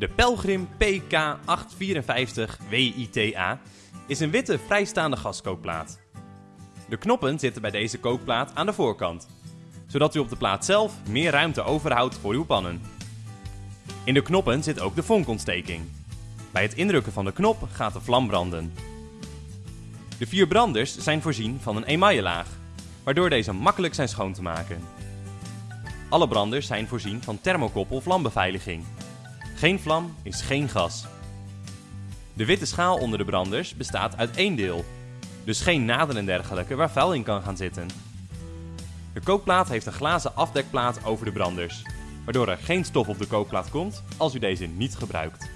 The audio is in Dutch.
De Pelgrim PK854 WITA is een witte vrijstaande gaskookplaat. De knoppen zitten bij deze kookplaat aan de voorkant, zodat u op de plaat zelf meer ruimte overhoudt voor uw pannen. In de knoppen zit ook de vonkontsteking. Bij het indrukken van de knop gaat de vlam branden. De vier branders zijn voorzien van een emaillelaag, waardoor deze makkelijk zijn schoon te maken. Alle branders zijn voorzien van thermokoppel vlambeveiliging. Geen vlam is geen gas. De witte schaal onder de branders bestaat uit één deel, dus geen naden en dergelijke waar vuil in kan gaan zitten. De kookplaat heeft een glazen afdekplaat over de branders, waardoor er geen stof op de kookplaat komt als u deze niet gebruikt.